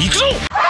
行くぞ